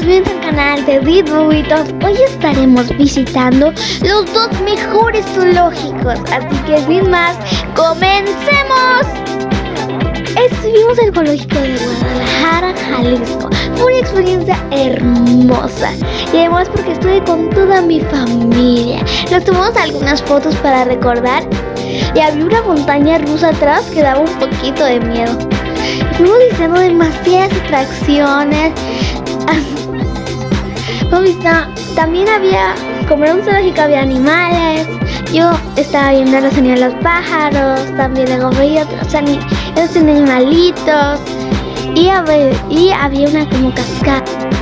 bienvenidos al canal de Ritbuitos. Hoy estaremos visitando los dos mejores zoológicos, así que sin más, ¡comencemos! Estuvimos en el zoológico de Guadalajara, Jalisco. Fue una experiencia hermosa y además porque estuve con toda mi familia. Nos tomamos algunas fotos para recordar y había una montaña rusa atrás que daba un poquito de miedo. Fuimos diciendo demasiadas atracciones. También había, como era un zoológico, había animales. Yo estaba viendo los sonidos de los pájaros, también luego veía otros, otros animalitos. Y había, y había una como cascada.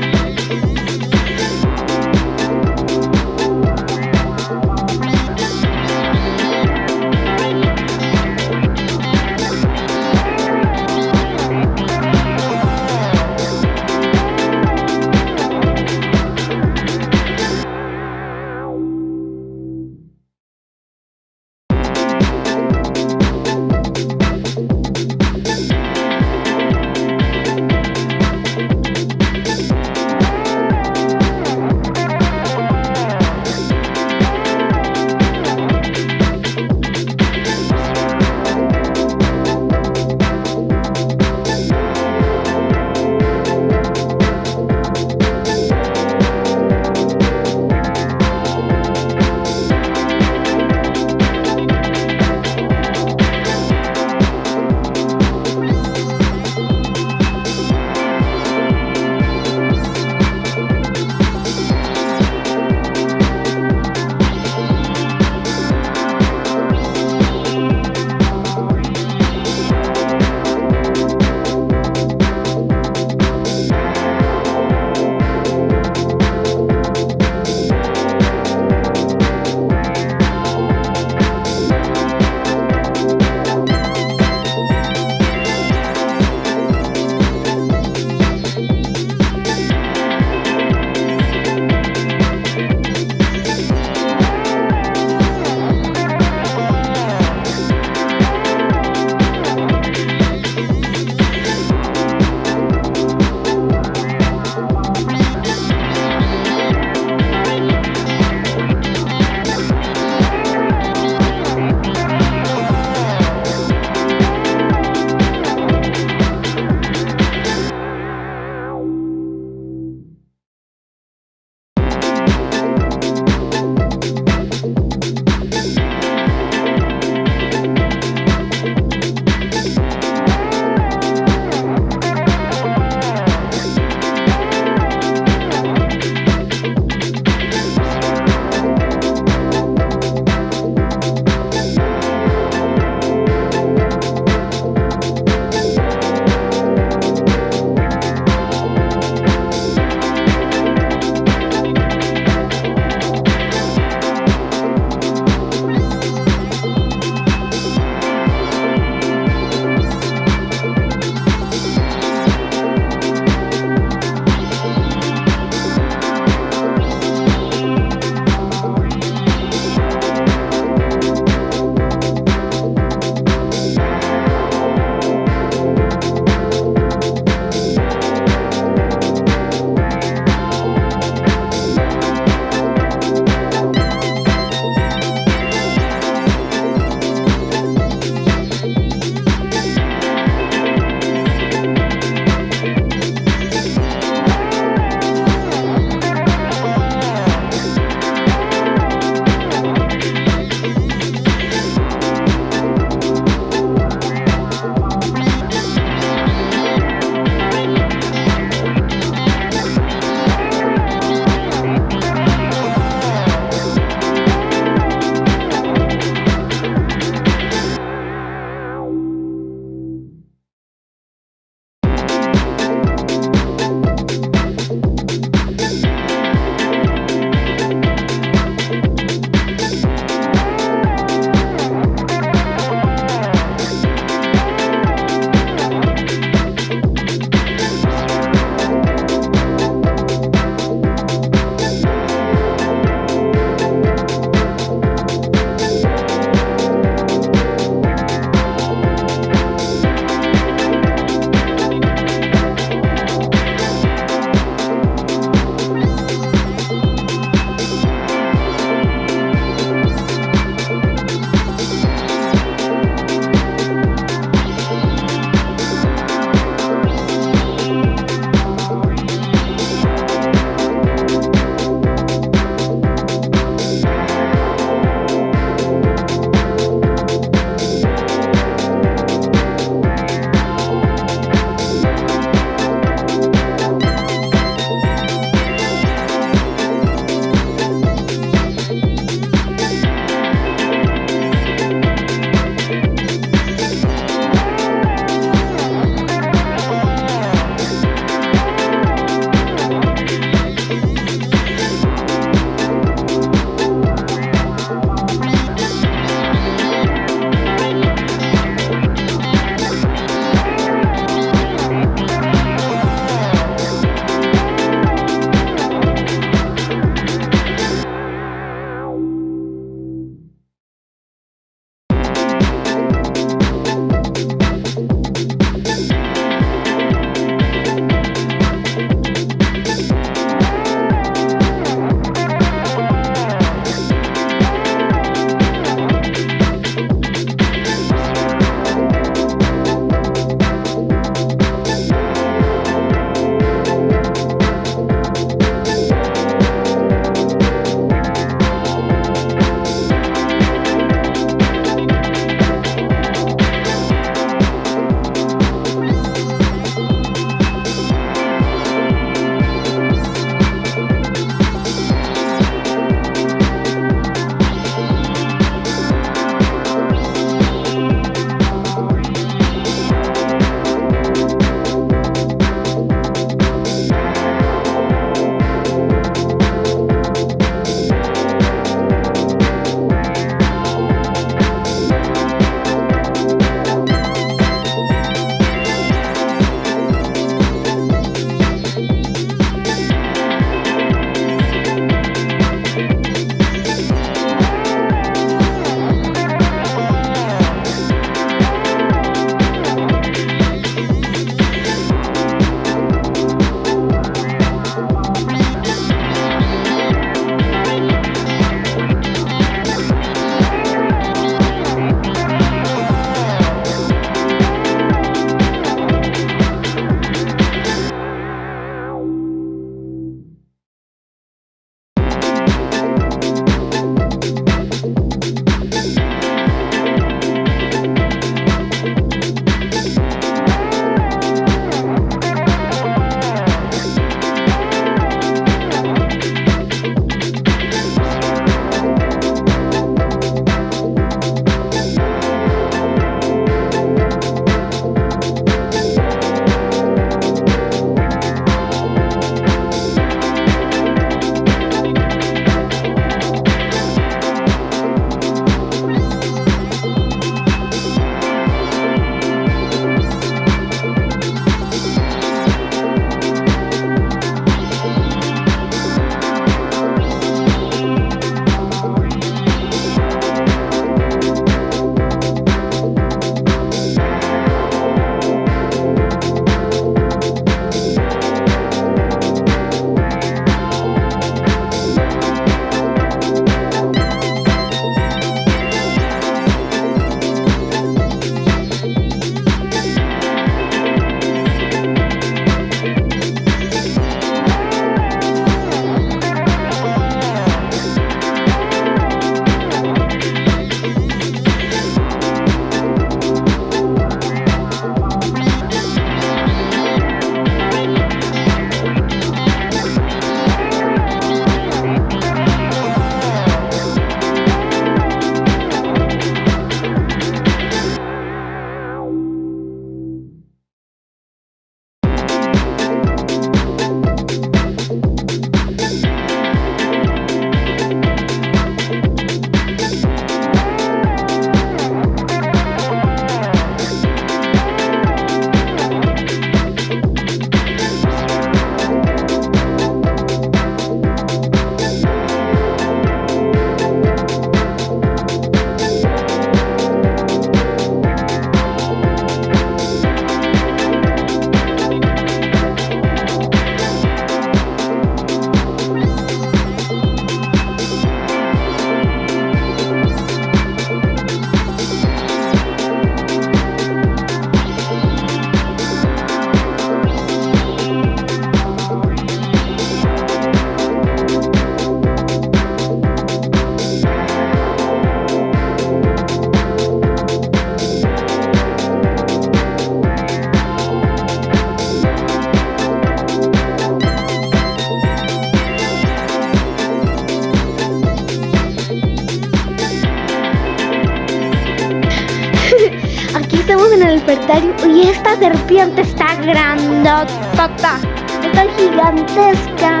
Grandotota, está gigantesca.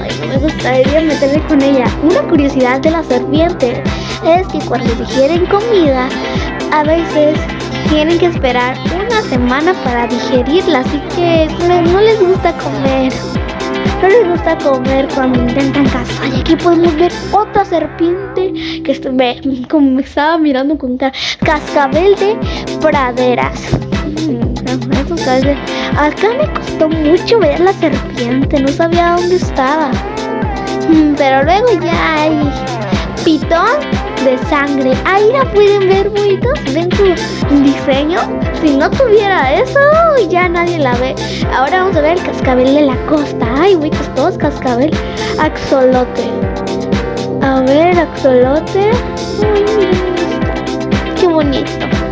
Ay, me gustaría meterme con ella. Una curiosidad de la serpiente es que cuando digieren comida, a veces tienen que esperar una semana para digerirla, así que no les gusta comer. No les gusta comer cuando intentan cazar. Y aquí podemos ver otra serpiente que me, como me estaba mirando con cascabel de praderas. Mm, acá me costó mucho ver la serpiente, no sabía dónde estaba. Mm, pero luego ya hay pitón de sangre. Ahí la pueden ver, muitos. Ven su diseño. Si no tuviera eso, ya nadie la ve. Ahora vamos a ver el cascabel de la costa. Ay, muitos, todos cascabel. Axolote. A ver, axolote. Qué bonito.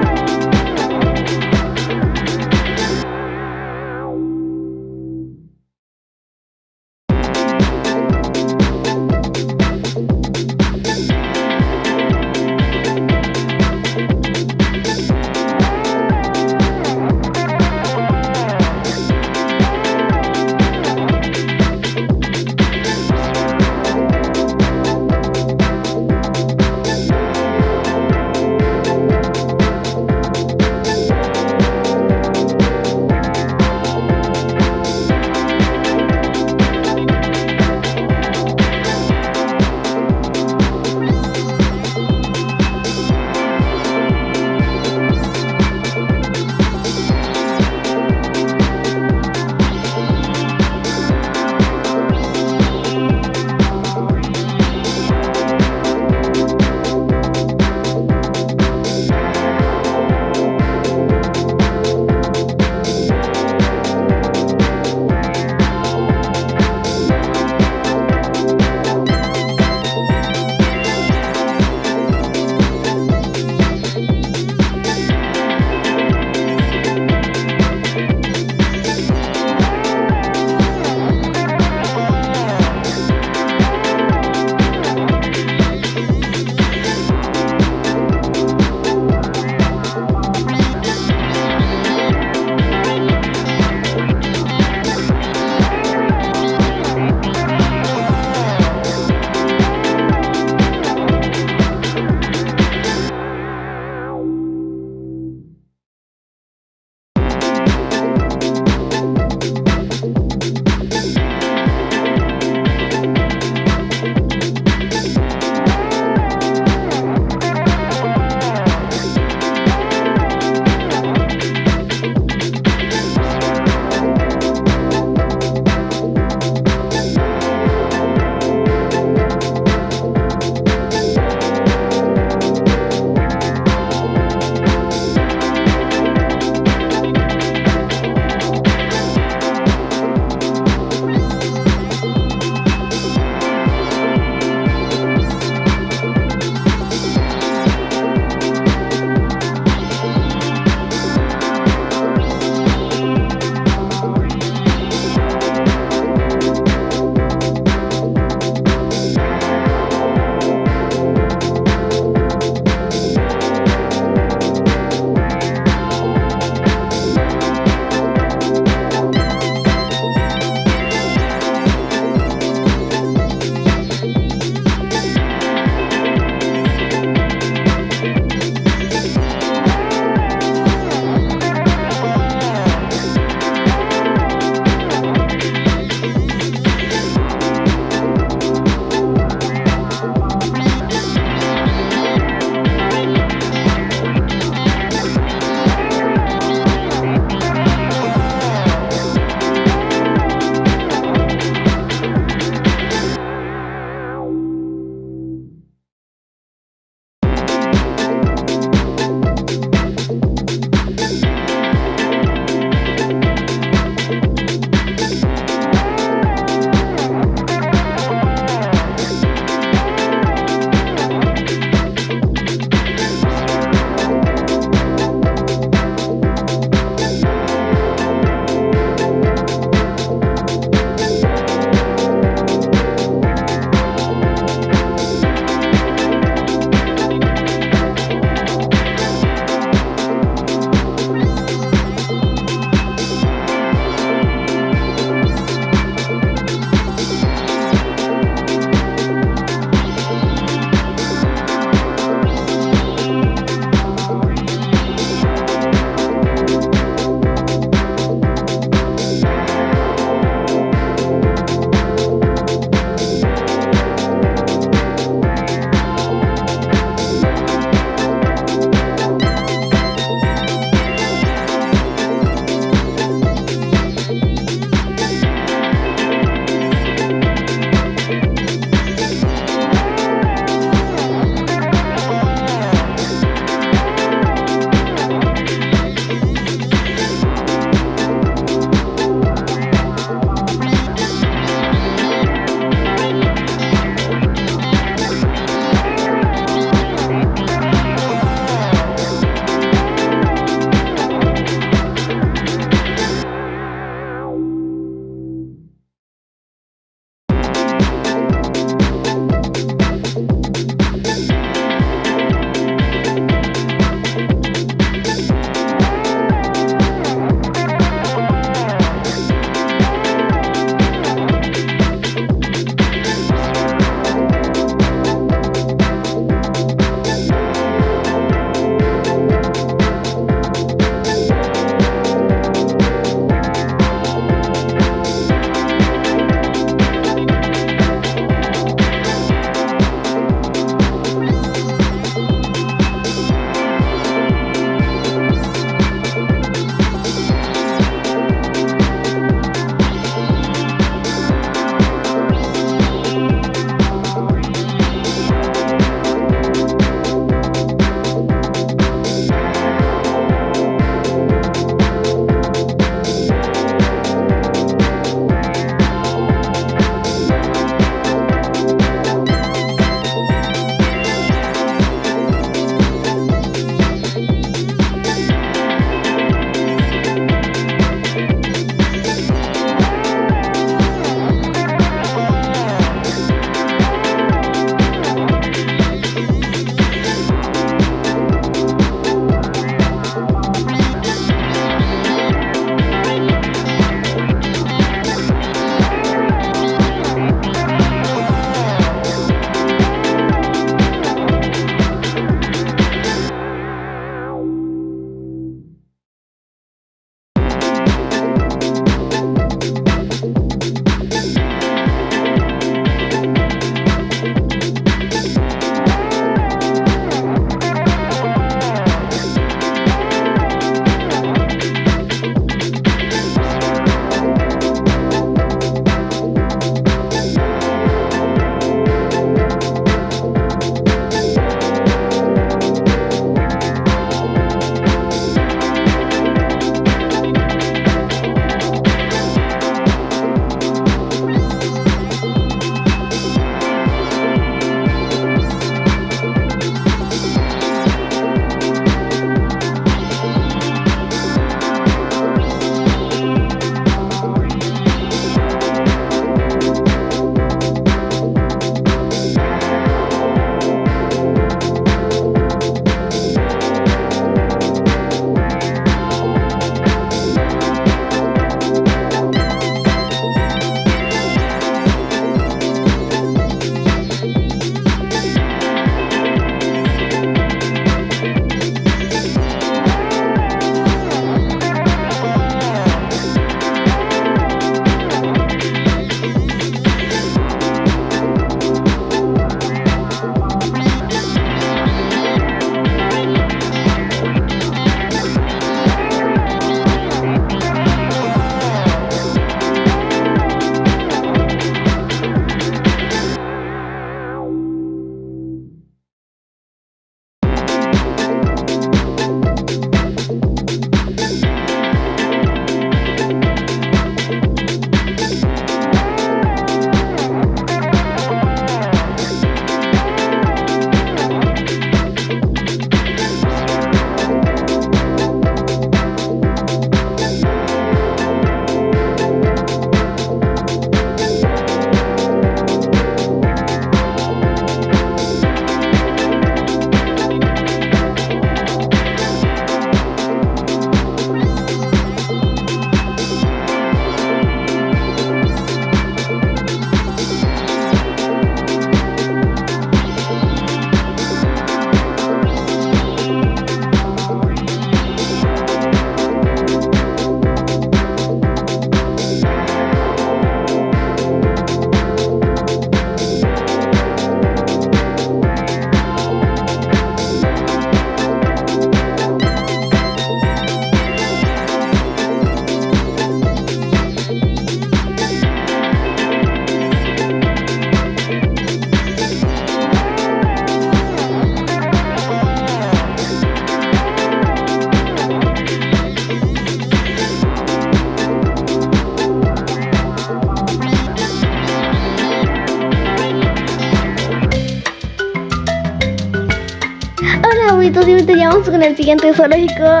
Bonitos, y vamos con el siguiente zoológico.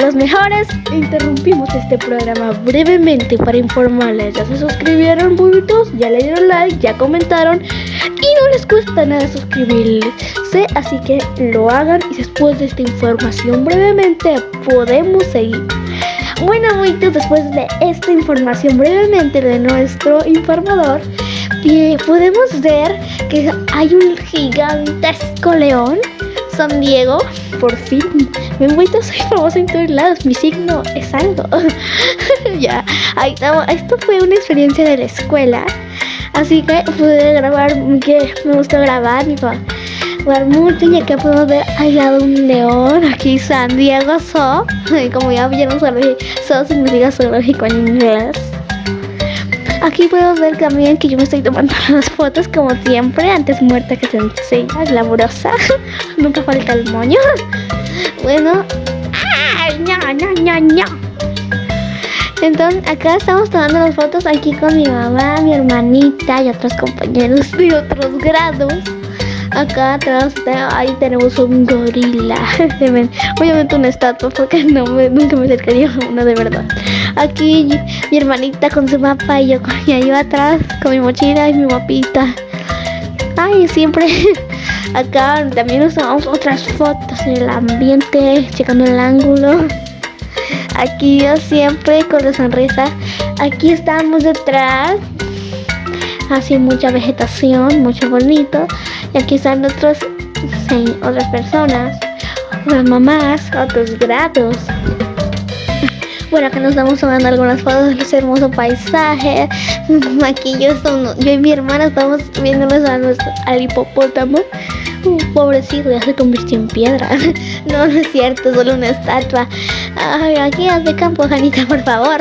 Los mejores. Interrumpimos este programa brevemente para informarles. Ya se suscribieron, bonitos, ya le dieron like, ya comentaron. Y no les cuesta nada suscribirse, así que lo hagan. Y después de esta información brevemente, podemos seguir. Bueno, bonitos, después de esta información brevemente de nuestro informador, podemos ver que hay un gigantesco león San Diego, por fin. Me vuelto soy famosa en todos lados. Mi signo es algo. ya, ahí estamos. Esto fue una experiencia de la escuela. Así que pude grabar, que me gustó grabar, mi jugar mucho y acá podemos ver al lado un león, aquí San Diego So, como ya vieron, So significa zoológico en inglés. Aquí podemos ver también que yo me estoy tomando las fotos como siempre, antes muerta que sencilla, glamurosa. Nunca falta el moño. Bueno. ¡Ay, no, no, no, Entonces, acá estamos tomando las fotos aquí con mi mamá, mi hermanita y otros compañeros de otros grados. Acá atrás ahí tenemos un gorila. Obviamente una estatua porque nunca me acercaría a uno de verdad. Aquí mi hermanita con su mapa y yo, y ahí atrás con mi mochila y mi mapita. Ay, siempre acá también nos otras fotos en el ambiente, checando el ángulo. Aquí yo siempre con la sonrisa. Aquí estamos detrás. Así mucha vegetación, mucho bonito. Y aquí están otros, otras personas, otras mamás, otros grados. Bueno, acá nos estamos tomando algunas fotos de ese hermoso paisaje. Aquí yo, yo y mi hermana estamos viéndonos a al hipopótamo. pobrecito, ya se convirtió en piedra. No, no es cierto, solo una estatua. Ay, aquí de campo, Janita, por favor.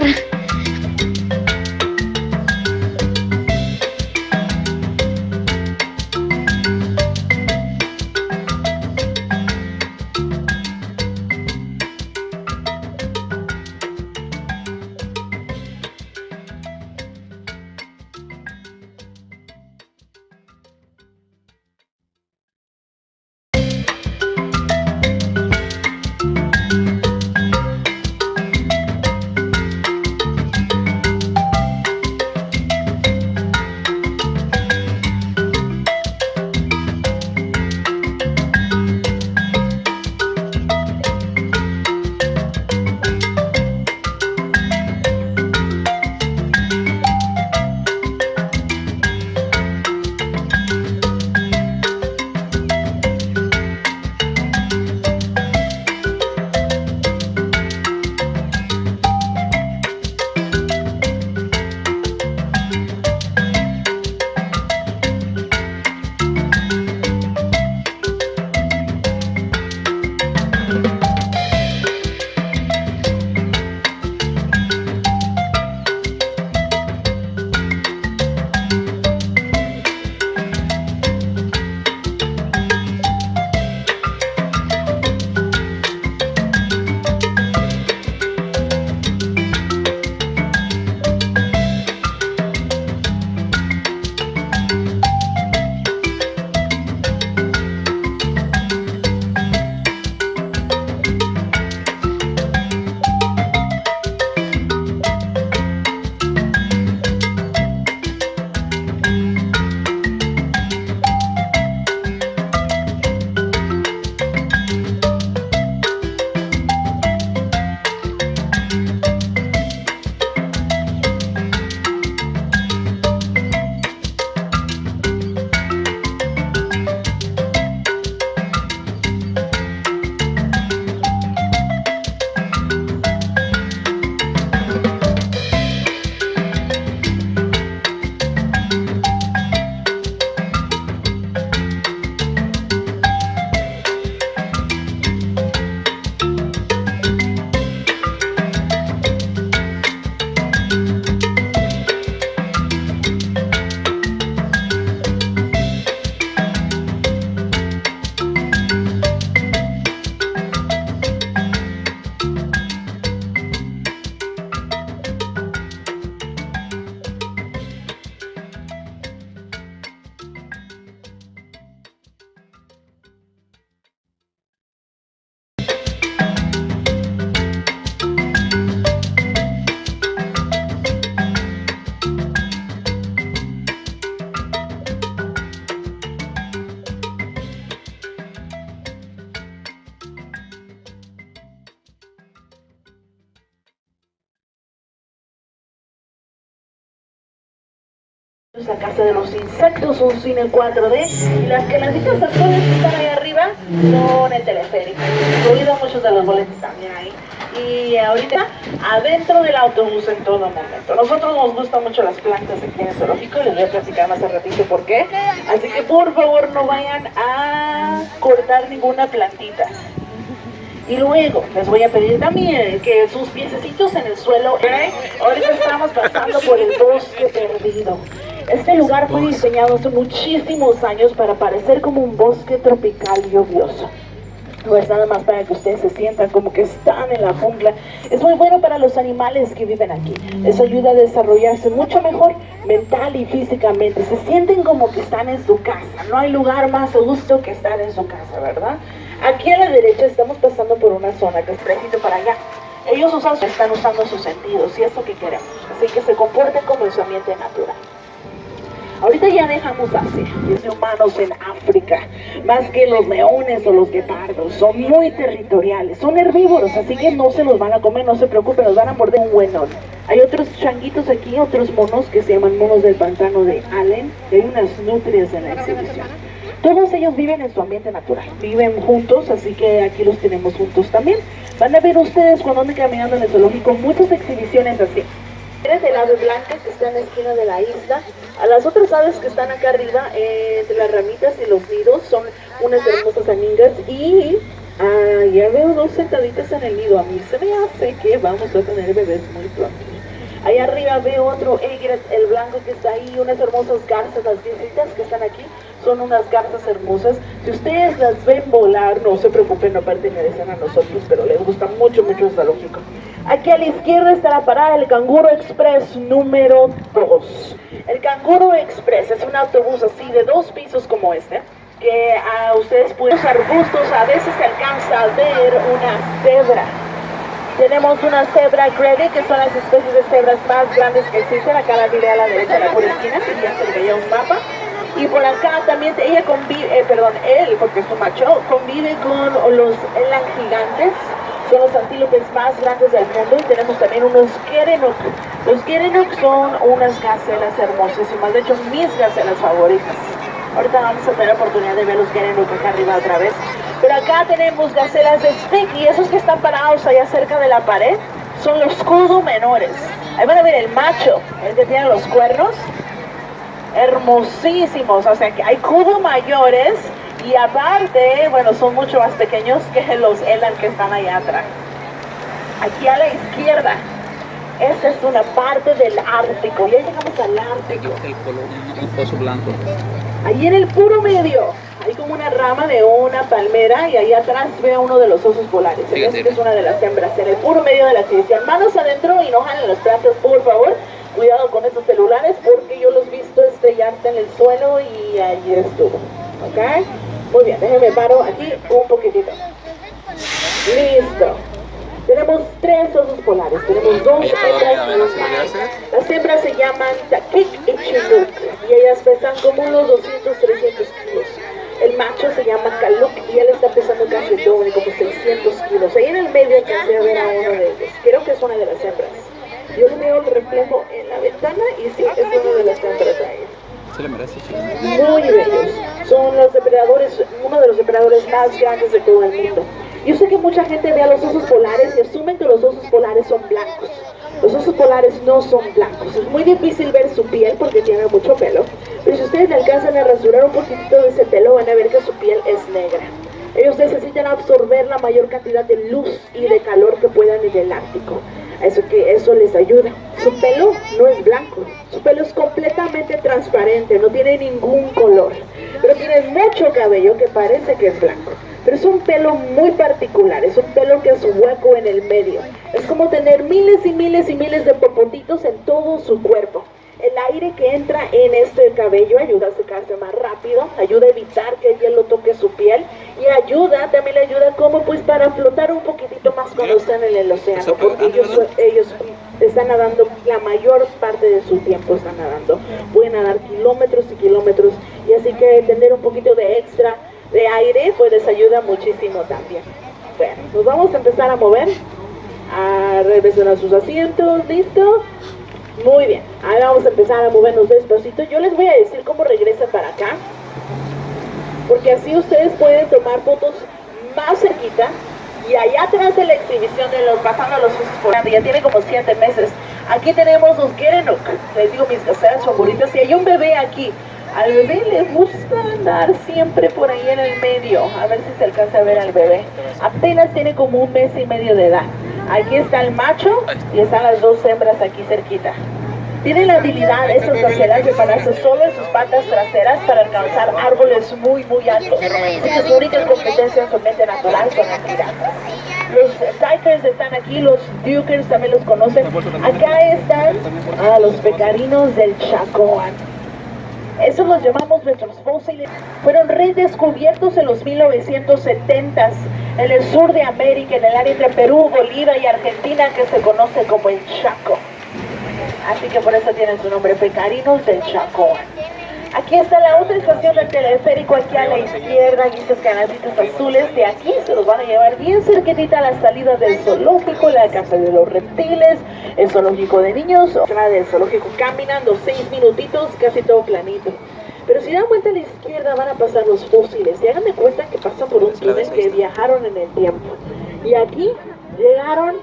De los insectos, un cine 4D y las que las dichas actores que están ahí arriba son el teleférico, incluido muchos de los boletos también ahí. Y ahorita adentro del autobús en todo momento. Nosotros nos gustan mucho las plantas aquí en el zoológico, les voy a platicar más al ratito por qué. Así que por favor no vayan a cortar ninguna plantita. Y luego les voy a pedir también que sus piececitos en el suelo, ¿ok? ahorita estamos pasando por el bosque perdido. Este lugar fue diseñado hace muchísimos años para parecer como un bosque tropical lluvioso. No es nada más para que ustedes se sientan como que están en la jungla. Es muy bueno para los animales que viven aquí. Eso ayuda a desarrollarse mucho mejor mental y físicamente. Se sienten como que están en su casa. No hay lugar más a gusto que estar en su casa, ¿verdad? Aquí a la derecha estamos pasando por una zona que es preciso para allá. Ellos usan, están usando sus sentidos y es lo que queremos. Así que se comporten como en su ambiente natural. Ahorita ya dejamos Asia, los humanos en África, más que los leones o los guepardos, son muy territoriales, son herbívoros, así que no se los van a comer, no se preocupen, los van a morder un buenón. Hay otros changuitos aquí, otros monos que se llaman monos del pantano de Allen, hay unas nutrias en la exhibición. Todos ellos viven en su ambiente natural, viven juntos, así que aquí los tenemos juntos también. Van a ver ustedes cuando anden caminando en el zoológico muchas exhibiciones así. El ave blanca que está en la esquina de la isla. A las otras aves que están acá arriba, eh, entre las ramitas y los nidos, son unas hermosas amigas. Y ah, ya veo dos sentaditas en el nido. A mí se me hace que vamos a tener bebés muy pronto. Ahí arriba veo otro egret, el blanco que está ahí, unas hermosas garzas, las viejitas que están aquí, son unas garzas hermosas. Si ustedes las ven volar, no se preocupen, no pertenecen a nosotros, pero les gusta mucho, mucho el zoológico. Aquí a la izquierda está la parada del Canguro Express número 2. El Canguro Express es un autobús así de dos pisos como este, que a ustedes pueden usar arbustos, a veces se alcanza a ver una cebra. Tenemos una cebra Grady, que son las especies de cebras más grandes que existen. Acá la diré a la derecha, la pura esquina, que ya se veía un mapa. Y por acá también ella convive, eh, perdón, él, porque es un macho, convive con los elan gigantes, son los antílopes más grandes del mundo y tenemos también unos Gerenuk. Los Gerenuk son unas gacelas hermosísimas, de hecho mis gacelas favoritas. Ahorita vamos a tener oportunidad de ver los Gerenuk acá arriba otra vez. Pero acá tenemos gacelas de stick y esos que están parados allá cerca de la pared son los kudu menores. Ahí van a ver el macho, el que tiene los cuernos, hermosísimos. O sea que hay kudu mayores y aparte, bueno, son mucho más pequeños que los Elan que están allá atrás. Aquí a la izquierda, esta es una parte del Ártico. Ya llegamos al Ártico. El color, un pozo blanco. Ahí en el puro medio, hay como una rama de una palmera y ahí atrás veo uno de los osos polares. Esta es una de las hembras, en el puro medio de la exhibición. Manos adentro y no jalen las plantas, por favor. Cuidado con estos celulares porque yo los he visto estrellarse en el suelo y allí estuvo. ¿Ok? Muy bien, déjenme paro aquí un poquitito. Listo. Tenemos tres osos polares. Tenemos dos hembras. Las hembras se llaman Takik y Chinook y ellas pesan como unos 200, 300 kilos. El macho se llama Kaluk y él está pesando casi el doble, como 600 kilos. Ahí en el medio alcancé a ver a uno de ellos. Creo que es una de las hembras. Yo le veo el reflejo en la ventana y sí, es una de las hembras ahí Se le merece, chico. muy bellos. Son los depredadores, uno de los depredadores más grandes de todo el mundo. Yo sé que mucha gente ve a los osos polares y asumen que los osos polares son blancos. Los osos polares no son blancos. Es muy difícil ver su piel porque tiene mucho pelo. Pero si ustedes alcanzan a rasurar un poquitito de ese pelo, van a ver que su piel es negra. Ellos necesitan absorber la mayor cantidad de luz y de calor que puedan en el Ártico. Eso que eso les ayuda. Su pelo no es blanco, su pelo es completamente transparente, no tiene ningún color, pero tiene mucho cabello que parece que es blanco. Pero es un pelo muy particular, es un pelo que es hueco en el medio. Es como tener miles y miles y miles de popotitos en todo su cuerpo. El aire que entra en este cabello ayuda a secarse más rápido, ayuda a evitar que el hielo toque su piel y ayuda, también le ayuda como pues para flotar un poquitito más cuando están en el océano, porque ellos, ellos están nadando la mayor parte de su tiempo están nadando, pueden nadar kilómetros y kilómetros y así que tener un poquito de extra de aire pues les ayuda muchísimo también. Bueno, nos vamos a empezar a mover, a regresar a sus asientos, listo. Muy bien, ahora vamos a empezar a movernos despacito. Yo les voy a decir cómo regresan para acá, porque así ustedes pueden tomar fotos más cerquita. Y allá atrás de la exhibición de los pasando los usos por ya tiene como siete meses. Aquí tenemos los Gerenuk, les digo mis gaceras favoritas. Y hay un bebé aquí. Al bebé le gusta andar siempre por ahí en el medio. A ver si se alcanza a ver al bebé. Apenas tiene como un mes y medio de edad. Aquí está el macho y están las dos hembras aquí cerquita. Tienen la habilidad esas gacelas de pararse solo en sus patas traseras para alcanzar árboles muy muy altos. Sus únicas competencias su mente natural son las piratas. Los Tykers están aquí, los Dukers también los conocen. Acá están ah, los pecarinos del Chacoan. Esos los llamamos nuestros fósiles. Fueron redescubiertos en los 1970s en el sur de América, en el área entre Perú, Bolivia y Argentina, que se conoce como el Chaco. Así que por eso tienen su nombre, Pecarinos del Chaco. Aquí está la otra estación del teleférico, aquí a la izquierda, aquí estos canalitos azules. De aquí se los van a llevar bien cerquitita a la salida del zoológico, la casa de los reptiles, el zoológico de niños, la del zoológico caminando seis minutitos, casi todo planito. Pero si dan vuelta a la izquierda van a pasar los fósiles y hagan de cuenta que pasan por un túnel que viajaron en el tiempo. Y aquí llegaron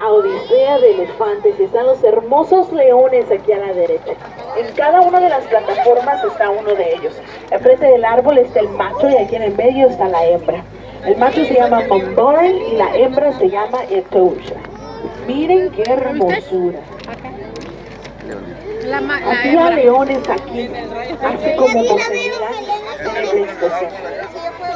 a Odisea de Elefantes y están los hermosos leones aquí a la derecha. En cada una de las plataformas está uno de ellos. Enfrente del árbol está el macho y aquí en el medio está la hembra. El macho se llama Momboren y la hembra se llama Etosha. Miren qué hermosura. Había leones aquí hace como 12 mil años en el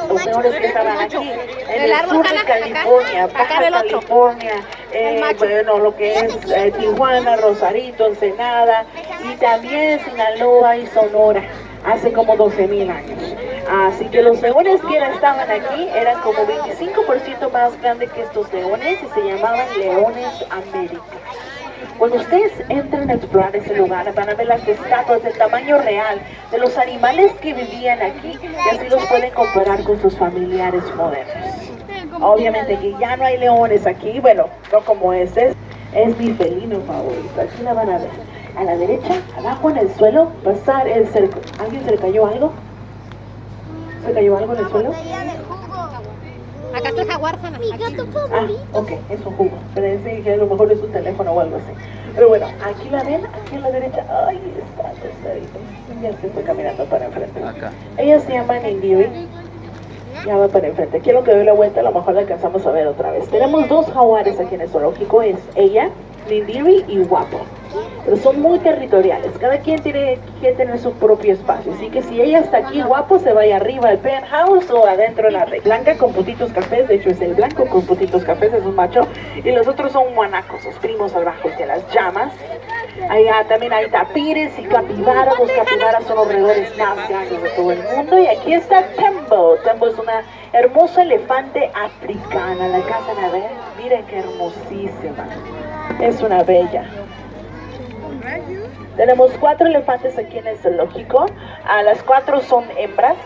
Los leones que estaban aquí en el sur de California, Baja California, eh, bueno, lo que es eh, Tijuana, Rosarito, Ensenada y también Sinaloa y Sonora hace como 12 mil años. Así que los leones que estaban aquí eran como 25% más grandes que estos leones y se llamaban leones América. Cuando ustedes entren a explorar ese lugar, van a ver las estatuas del tamaño real de los animales que vivían aquí y así los pueden comparar con sus familiares modernos. Obviamente que ya no hay leones aquí, bueno, no como ese, es mi felino favorito. Aquí la van a ver. A la derecha, abajo en el suelo, pasar el cerco. ¿Alguien se le cayó algo? ¿Se cayó algo en el suelo? Acá está el jaguar, Hanna. Mi gato Ah, favorito. ok, es un jugo. Parece que a lo mejor es un teléfono o algo así. Pero bueno, aquí la ven, aquí a la derecha. Ay, está tostadito. Ya se fue caminando para enfrente. Acá. Ella se llama Nindiri. Ya va para enfrente. Quiero que doy la vuelta, a lo mejor la alcanzamos a ver otra vez. Tenemos dos jaguares aquí en el zoológico. Es ella, Nindiri y Guapo. Pero son muy territoriales. Cada quien tiene que tener su propio espacio. Así que si ella está aquí, Guapo se vaya arriba al penthouse o adentro en la red. Blanca con puntitos cafés. De hecho, es el blanco con puntitos cafés. Es un macho. Y los otros son guanacos, los primos salvajes de las llamas. Allá también hay tapires y capibaras. Los capibaras son los roedores más grandes de todo el mundo. Y aquí está Tembo. Tembo es una hermosa elefante africana. ¿La alcanzan a ver? Miren qué hermosísima. Es una bella. Tenemos cuatro elefantes aquí en el zoológico. A las cuatro son hembras.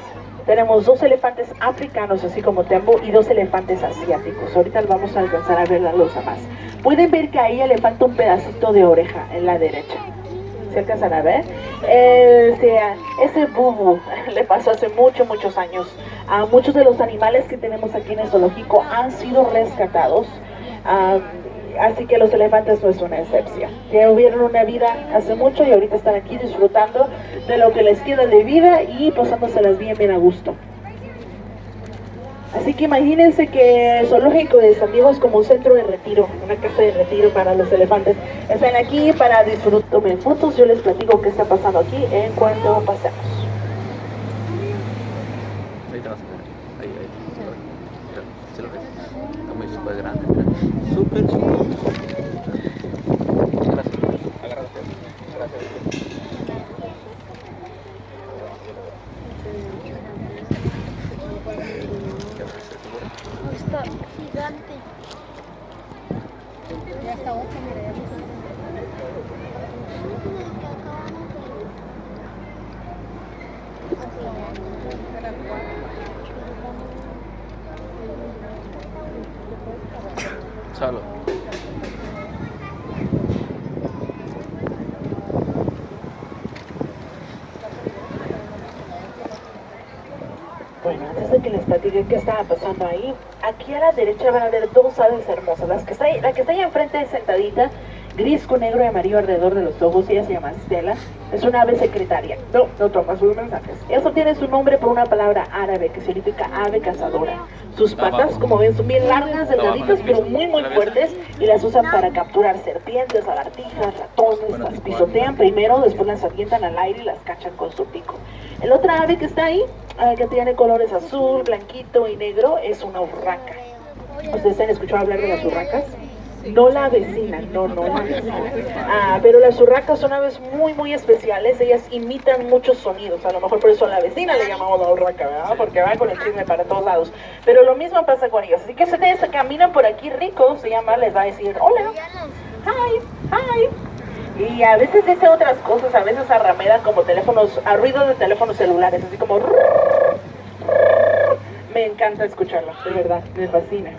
Tenemos dos elefantes africanos, así como Tembo, y dos elefantes asiáticos. Ahorita vamos a alcanzar a ver la losa más. Pueden ver que ahí le falta un pedacito de oreja en la derecha. ¿Se alcanzan a ver? El- sea, ese bubu le pasó hace muchos, muchos años. A muchos de los animales que tenemos aquí en el zoológico han sido rescatados. Ah, así que los elefantes no es una excepción. Que hubieron una vida hace mucho y ahorita están aquí disfrutando de lo que les queda de vida y pasándoselas bien, bien a gusto. Así que imagínense que el zoológico de San Diego es como un centro de retiro, una casa de retiro para los elefantes. Están aquí para disfrutar, fotos, yo les platico qué está pasando aquí en cuanto pasemos. Ahí te vas a ver. Ahí, ahí. Mira, ¿sí lo ves? Está muy súper grande. mira. Súper chiquito. Gracias. Agárrate. Gracias. Está gigante. Ya está ocho, mira, ya está. Salo. Bueno, platique qué estaba pasando ahí, aquí a la derecha van a ver dos aves hermosas. Las que está ahí- la que está ahí enfrente sentadita, gris con negro y amarillo alrededor de los ojos, ella se llama Stella. Es una ave secretaria. No, no toma sus mensajes. Eso tiene su nombre por una palabra árabe que significa ave cazadora. Sus patas, como ven, son bien largas, delgaditas, pero muy, muy fuertes y las usan para capturar serpientes, lagartijas, ratones, las pisotean primero, después las avientan al aire y las cachan con su pico. El otra ave que está ahí, ah, que tiene colores azul, blanquito y negro, es una urraca. ¿Ustedes han escuchado hablar de las urracas? No la vecina, no, no la vecina. Ah, pero las urracas son aves muy, muy especiales. Ellas imitan muchos sonidos. A lo mejor por eso a la vecina le llamamos la urraca, ¿verdad? Porque va con el chisme para todos lados. Pero lo mismo pasa con ellos. Así que si ustedes caminan por aquí rico, se llama, les va a decir, hola, hi, hi. Y a veces dice otras cosas, a veces arrameda como teléfonos, a ruido de teléfonos celulares, así como... Me encanta escucharlo, de verdad, me fascina.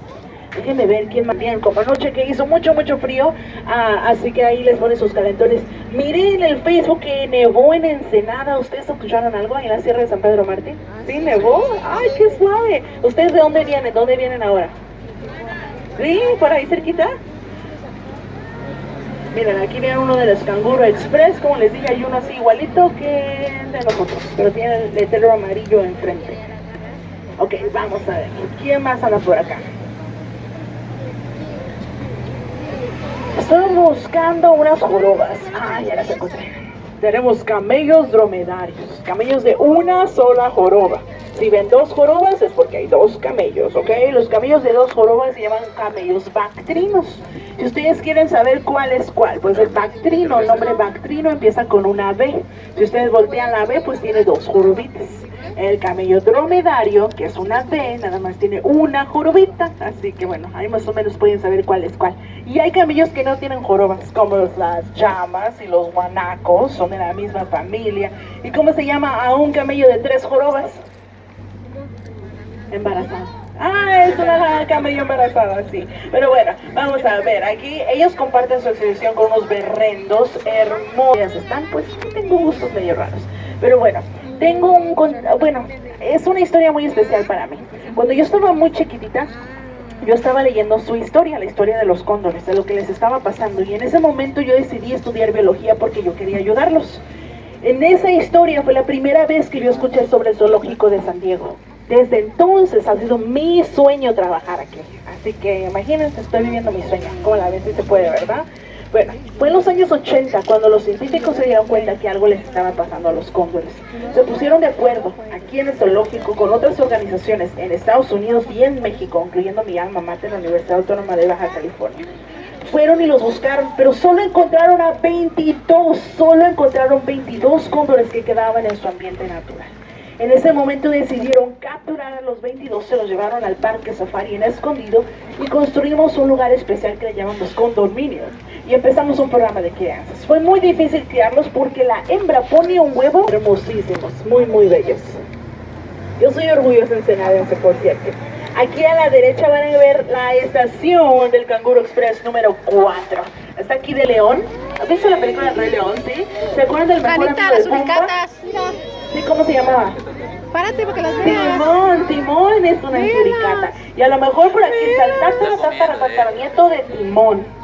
Déjenme ver quién más bien, como anoche que hizo mucho, mucho frío, ah, así que ahí les pone sus calentones. Miren en el Facebook que nevó en Ensenada. ¿Ustedes escucharon algo en la Sierra de San Pedro Martín? ¿Sí, nevó? ¡Ay, qué suave! ¿Ustedes de dónde vienen? ¿Dónde vienen ahora? ¿Sí? ¿Por ahí cerquita? Miren, aquí viene uno de los Canguro Express, como les dije, hay uno así igualito que de nosotros, pero tiene el letrero amarillo enfrente. Ok, vamos a ver, ¿quién más anda por acá? Estoy buscando unas jorobas. Ah, ya las encontré. Tenemos camellos dromedarios, camellos de una sola joroba. Si ven dos jorobas es porque hay dos camellos, ¿ok? Los camellos de dos jorobas se llaman camellos bactrinos. Si ustedes quieren saber cuál es cuál, pues el bactrino, el nombre bactrino empieza con una B. Si ustedes voltean la B, pues tiene dos jorobitas. El camello dromedario, que es una D, nada más tiene una jorobita. Así que bueno, ahí más o menos pueden saber cuál es cuál. Y hay camellos que no tienen jorobas, como las llamas y los guanacos, de la misma familia. ¿Y cómo se llama a un camello de tres jorobas? Embarazada. Ah, es una camello embarazada, sí. Pero bueno, vamos a ver. Aquí ellos comparten su exhibición con unos berrendos hermosos. Están, pues, tengo gustos medio raros. Pero bueno, tengo un... Bueno, es una historia muy especial para mí. Cuando yo estaba muy chiquitita, yo estaba leyendo su historia, la historia de los cóndores, de lo que les estaba pasando. Y en ese momento yo decidí estudiar biología porque yo quería ayudarlos. En esa historia fue la primera vez que yo escuché sobre el zoológico de San Diego. Desde entonces ha sido mi sueño trabajar aquí. Así que imagínense, estoy viviendo mi sueño. Como la vez sí se puede, ¿verdad? Bueno, fue en los años 80 cuando los científicos se dieron cuenta que algo les estaba pasando a los cóndores. Se pusieron de acuerdo aquí en el zoológico con otras organizaciones en Estados Unidos y en México, incluyendo mi alma mater, la Universidad Autónoma de Baja California. Fueron y los buscaron, pero solo encontraron a 22, solo encontraron 22 cóndores que quedaban en su ambiente natural. En ese momento decidieron capturar a los 22, se los llevaron al parque safari en escondido y construimos un lugar especial que le llamamos condominio. Y empezamos un programa de crianzas. Fue muy difícil criarlos porque la hembra pone un huevo hermosísimos, muy, muy bellos. Yo soy orgullosa ensenadense, por cierto. Aquí a la derecha van a ver la estación del Canguro Express número 4. Está aquí de León. ¿Has visto la película del Rey León, sí? ¿Se acuerdan del mejor amigo las de Sí, ¿cómo se llamaba? párate para que las veas. Timón, Timón es una suricata. Y a lo mejor por aquí está el tatara, tatara, tataranieto de Timón.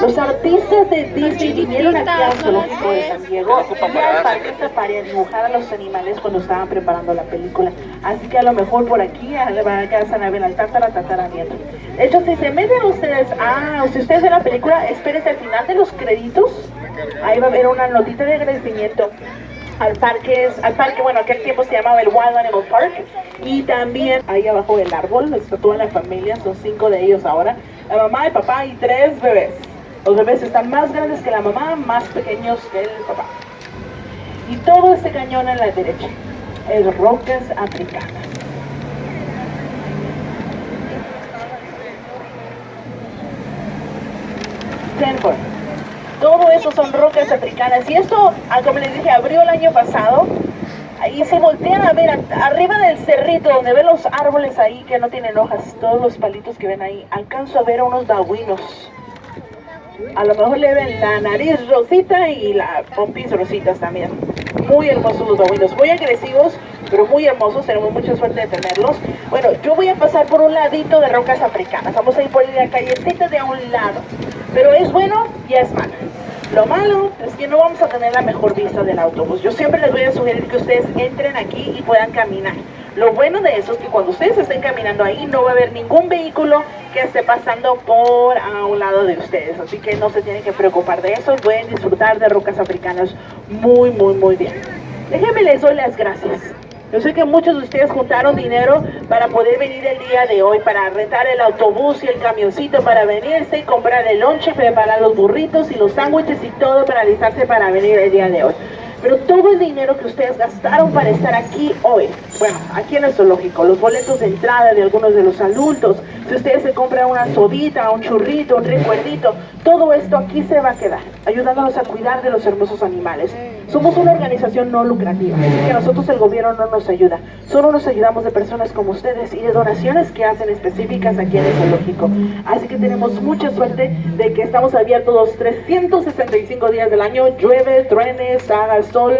Los artistas de Disney vinieron aquí al zoológico de San Diego y al parque safari a dibujar a los animales cuando estaban preparando la película. Así que a lo mejor por aquí a- le van a a ver al tatara. De hecho, si se meten ustedes, ah, si ustedes ven la película, espérense al final de los créditos. Ahí va a haber una notita de agradecimiento al parque, al parque, bueno, aquel tiempo se llamaba el Wild Animal Park, y también ahí abajo del árbol está toda la familia, son cinco de ellos ahora, la mamá, el papá y tres bebés. Los bebés están más grandes que la mamá, más pequeños que el papá. Y todo este cañón a la derecha es rocas africanas. Stanford. Todo eso son rocas africanas. Y esto, ah, como les dije, abrió el año pasado. Ahí se voltean a ver, arriba del cerrito, donde ven los árboles ahí que no tienen hojas, todos los palitos que ven ahí, alcanzo a ver unos babuinos. A lo mejor le ven la nariz rosita y la pompis rositas también. muy hermosos los babuinos, muy agresivos, pero muy hermosos, tenemos mucha suerte de tenerlos. Bueno, yo voy a pasar por un ladito de rocas africanas, vamos a ir por la callecita de a un lado, pero es bueno y es malo. Lo malo es que no vamos a tener la mejor vista del autobús. Yo siempre les voy a sugerir que ustedes entren aquí y puedan caminar. Lo bueno de eso es que cuando ustedes estén caminando ahí no va a haber ningún vehículo que esté pasando por a un lado de ustedes. Así que no se tienen que preocupar de eso. Pueden disfrutar de rocas africanas muy, muy, muy bien. Déjenme les doy las gracias. Yo sé que muchos de ustedes juntaron dinero para poder venir el día de hoy, para rentar el autobús y el camioncito para venirse y comprar el lonche, preparar los burritos y los sándwiches y todo para alistarse para venir el día de hoy. Pero todo el dinero que ustedes gastaron para estar aquí hoy, bueno, aquí en el zoológico, los boletos de entrada de algunos de los adultos, si ustedes se compran una sodita, un churrito, un recuerdito, todo esto aquí se va a quedar, ayudándonos a cuidar de los hermosos animales. Somos una organización no lucrativa, así que nosotros el gobierno no nos ayuda. Solo nos ayudamos de personas como ustedes y de donaciones que hacen específicas aquí en el zoológico. Así que tenemos mucha suerte de que estamos abiertos los 365 días del año, llueve, truenes, haga sol,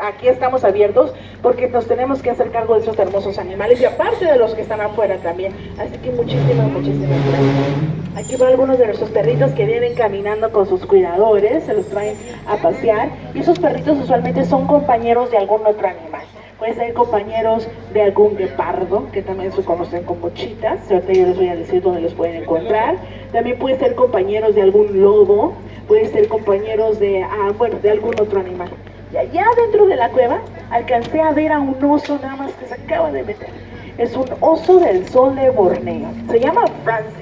aquí estamos abiertos porque nos tenemos que hacer cargo de esos hermosos animales y aparte de los que están afuera también. Así que muchísimas, muchísimas gracias. Aquí van algunos de nuestros perritos que vienen caminando con sus cuidadores, se los traen a pasear y esos perritos usualmente son compañeros de algún otro animal. Pueden ser compañeros de algún guepardo, que también se conocen como chitas. Ahorita yo les voy a decir dónde los pueden encontrar. También pueden ser compañeros de algún lobo. Pueden ser compañeros de, ah, bueno, de algún otro animal. Y allá dentro de la cueva alcancé a ver a un oso nada más que se acaba de meter. Es un oso del sol de Borneo. Se llama Francis.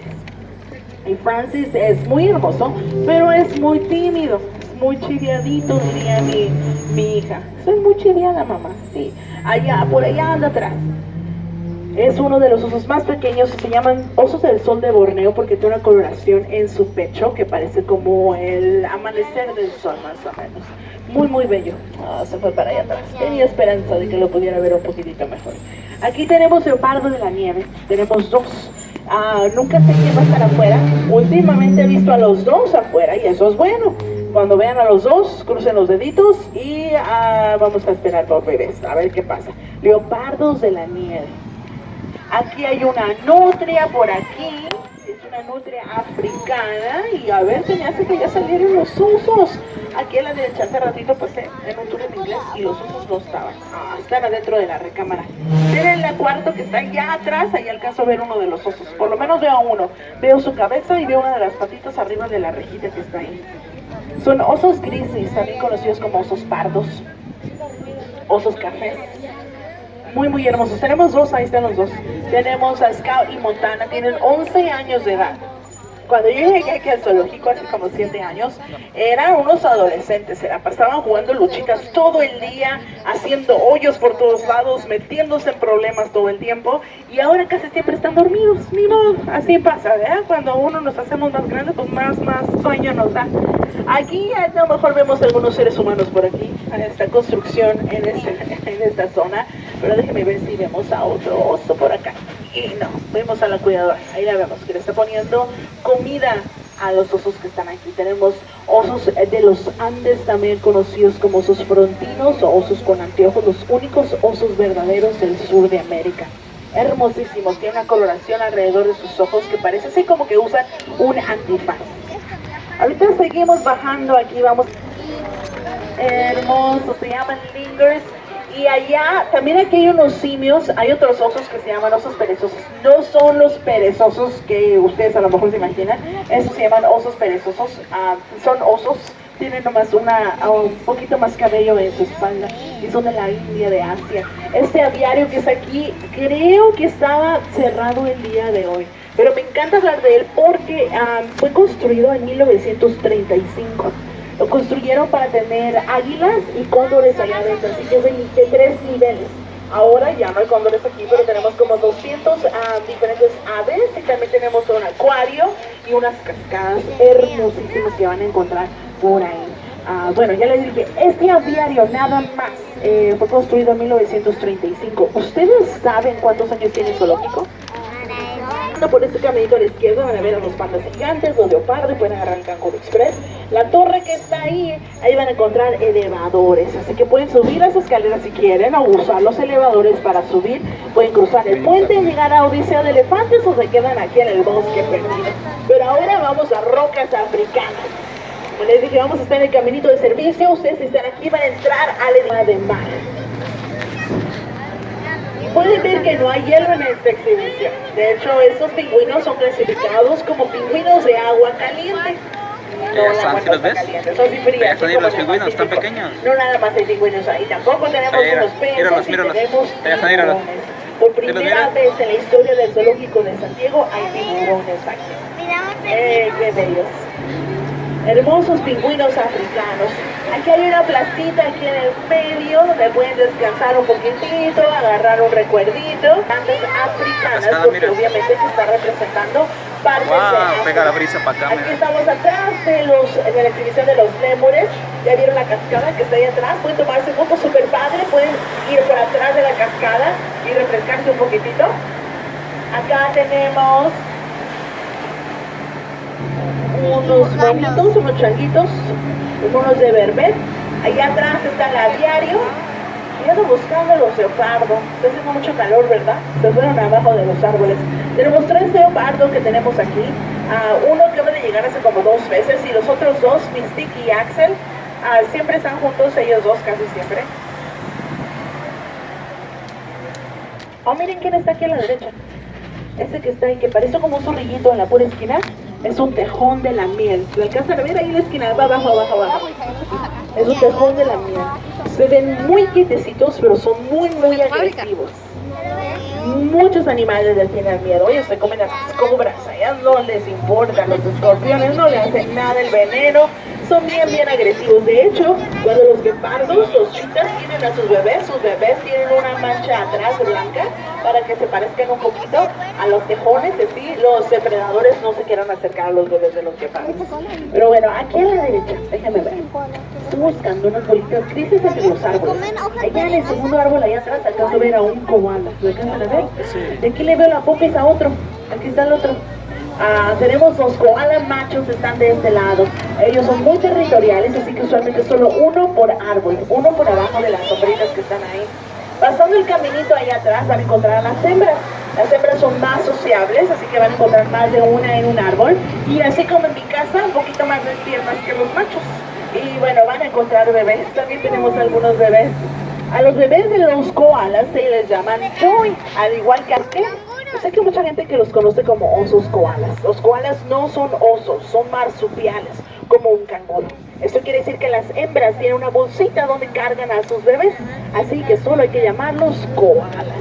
Y Francis es muy hermoso, pero es muy tímido muy chiviadito, diría mi, mi hija. Soy muy chiviada, mamá, sí. Allá, por allá anda atrás. Es uno de los osos más pequeños, se llaman osos del sol de Borneo porque tiene una coloración en su pecho que parece como el amanecer del sol más o menos. Muy, muy bello. Ah, se fue para allá atrás. Tenía esperanza de que lo pudiera ver un poquitito mejor. Aquí tenemos el pardo de la nieve. Tenemos dos. Ah, nunca sé quién va a estar afuera. Últimamente he visto a los dos afuera y eso es bueno. Cuando vean a los dos, crucen los deditos y ah, vamos a esperar por bebés, a ver qué pasa. Leopardos de la nieve. Aquí hay una nutria por aquí, es una nutria africana y a ver, se me hace que ya salieron los osos. Aquí en la derecha hace ratito pasé en un tour en inglés y los osos no estaban. Ah, están adentro de la recámara. Miren el cuarto que está allá atrás, ahí alcanzo a ver uno de los osos. Por lo menos veo a uno. Veo su cabeza y veo una de las patitas arriba de la rejita que está ahí. Son osos grises, también conocidos como osos pardos, osos cafés. Muy, muy hermosos. Tenemos dos, ahí están los dos. Tenemos a Scout y Montana, tienen 11 años de edad. Cuando yo llegué aquí al zoológico hace como 7 años, eran unos adolescentes, se pasaban jugando luchitas todo el día, haciendo hoyos por todos lados, metiéndose en problemas todo el tiempo, y ahora casi siempre están dormidos, ni así pasa, ¿verdad? Cuando uno nos hacemos más grandes, pues más, más sueño nos da. Aquí a lo mejor vemos algunos seres humanos por aquí, en esta construcción, en, este, en esta zona, pero déjenme ver si vemos a otro oso por acá. Y no, vemos a la cuidadora, ahí la vemos, que le está poniendo comida a los osos que están aquí. Tenemos osos de los Andes, también conocidos como osos frontinos o osos con anteojos, los únicos osos verdaderos del sur de América. Hermosísimos, tiene una coloración alrededor de sus ojos que parece así como que usan un antifaz. Ahorita seguimos bajando aquí, vamos. Hermoso, se llaman lingers y allá, también aquí hay unos simios, hay otros osos que se llaman osos perezosos. No son los perezosos que ustedes a lo mejor se imaginan, esos se llaman osos perezosos. Ah, son osos, tienen nomás una, ah, un poquito más cabello en su espalda y son de la India, de Asia. Este aviario que está aquí, creo que estaba cerrado el día de hoy. Pero me encanta hablar de él porque ah, fue construido en 1935. Lo construyeron para tener águilas y cóndores allá adentro, así que es de, tres niveles. Ahora ya no hay cóndores aquí, pero tenemos como 200 ah, diferentes aves y también tenemos un acuario y unas cascadas hermosísimas que van a encontrar por ahí. Ah, bueno, ya les dije, este aviario nada más eh, fue construido en 1935. ¿Ustedes saben cuántos años tiene el zoológico? Por este caminito a la izquierda van a ver a los pandas gigantes, los leopardos, pueden agarrar el Canguro Express. La torre que está ahí, ahí van a encontrar elevadores, así que pueden subir las escaleras si quieren o usar los elevadores para subir. Pueden cruzar el puente y llegar a Odisea de Elefantes o se quedan aquí en el bosque perdido. Pero ahora vamos a rocas africanas. Como les dije, vamos a estar en el caminito de servicio. Ustedes si están aquí van a entrar al edema de mar. Pueden ver que no hay hielo en esta exhibición. De hecho, estos pingüinos son clasificados como pingüinos de agua caliente. No, agua ¿sí los ves? caliente, son frías, como los pingüinos, están pequeños. No nada más hay pingüinos ahí, tampoco tenemos mira, unos peces míralos, y míralos. tenemos míralos. Por ¿Sí los primera vez en la historia del zoológico de Santiago hay tiburones aquí. ¡Eh, qué bellos! Hermosos pingüinos africanos. Aquí hay una placita aquí en el medio donde pueden descansar un poquitito, agarrar un recuerdito. Antes africanas, cascada, porque mira. obviamente se está representando partes de Wow, pega la brisa para acá, Aquí mira. estamos atrás de, los, de la exhibición de los lémures. Ya vieron la cascada que está ahí atrás. Pueden tomarse fotos súper padre. Pueden ir por atrás de la cascada y refrescarse un poquitito. Acá tenemos unos monitos, unos changuitos, unos de verbet. Allá atrás está el aviario. Y ando buscando los leopardos. Está haciendo mucho calor, ¿verdad? Se fueron abajo de los árboles. Tenemos tres leopardos que tenemos aquí. Ah, uno acaba de llegar hace como dos veces y los otros dos, Mystique y Axel, ah, siempre están juntos, ellos dos casi siempre. Oh, miren quién está aquí a la derecha. Ese que está ahí, que parece como un zorrillito en la pura esquina, es un tejón de la miel. ¿Lo alcanzan a ver ahí en la esquina? Va abajo, abajo, abajo. Es un tejón de la miel. Se ven muy quietecitos, pero son muy, muy agresivos. Muchos animales les tienen miedo. Ellos se comen a las cobras, a ellas no les importa. Los escorpiones no le hacen nada el veneno. Son bien, bien agresivos. De hecho, cuando los guepardos, los chitas, tienen a sus bebés, sus bebés tienen una mancha atrás blanca para que se parezcan un poquito a los tejones. Así los depredadores no se quieran acercar a los bebés de los guepardos. Pero bueno, aquí a la derecha, déjame ver. Estoy buscando unas bolitas grises entre los árboles. Allá en el segundo árbol, allá atrás, alcanzo a ver a un koala. ¿Lo alcanzan a ver? De aquí le veo la popis a otro. Aquí está el otro. Ah, tenemos los koalas machos, están de este lado. Ellos son muy territoriales, así que usualmente solo uno por árbol, uno por abajo de las sombritas que están ahí. Pasando el caminito allá atrás van a encontrar a las hembras. Las hembras son más sociables, así que van a encontrar más de una en un árbol. Y así como en mi casa, un poquito más despiertas que los machos. Y bueno, van a encontrar bebés. También tenemos algunos bebés. A los bebés de los koalas se les llaman joy, al igual que a usted. Yo sé que hay mucha gente que los conoce como osos koalas. Los koalas no son osos, son marsupiales, como un canguro. Esto quiere decir que las hembras tienen una bolsita donde cargan a sus bebés, así que solo hay que llamarlos koalas.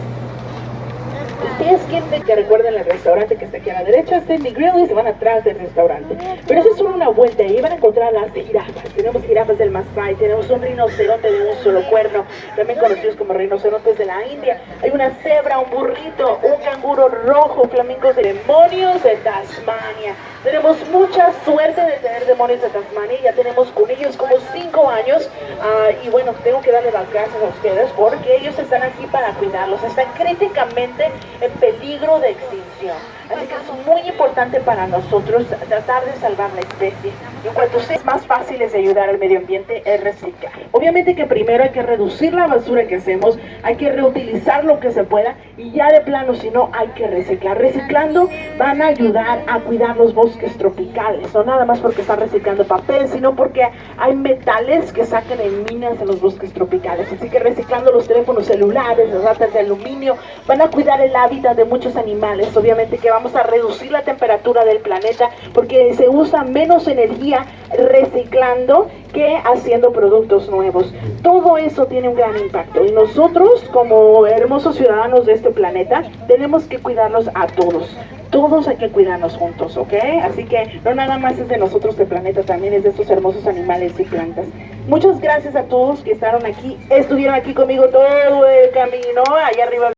Ustedes quieren que recuerden el restaurante que está aquí a la derecha, Sandy Grill y se van atrás del restaurante. Pero eso es solo una vuelta y van a encontrar las jirafas. Tenemos jirafas del Masai, tenemos un rinoceronte de un solo cuerno, también conocidos como rinocerontes de la India. Hay una cebra, un burrito, un canguro rojo, flamingos de demonios de Tasmania. Tenemos mucha suerte de tener demonios de Tasmania, ya tenemos con ellos como cinco años ah, y bueno, tengo que darle las gracias a ustedes porque ellos están aquí para cuidarlos, están críticamente en peligro de extinción. Así que es muy importante para nosotros tratar de salvar la especie. En cuanto sea más fáciles de ayudar al medio ambiente es reciclar. Obviamente que primero hay que reducir la basura que hacemos, hay que reutilizar lo que se pueda y ya de plano si no hay que reciclar. Reciclando van a ayudar a cuidar los bosques tropicales, no nada más porque están reciclando papel, sino porque hay metales que sacan en minas en los bosques tropicales. Así que reciclando los teléfonos celulares, las latas de aluminio, van a cuidar el hábitat de muchos animales. Obviamente que vamos a reducir la temperatura del planeta porque se usa menos reciclando que haciendo productos nuevos. Todo eso tiene un gran impacto y nosotros como hermosos ciudadanos de este planeta tenemos que cuidarlos a todos. Todos hay que cuidarnos juntos, ¿ok? Así que no nada más es de nosotros el planeta, también es de estos hermosos animales y plantas. Muchas gracias a todos que estaron aquí, estuvieron aquí conmigo todo el camino, allá arriba.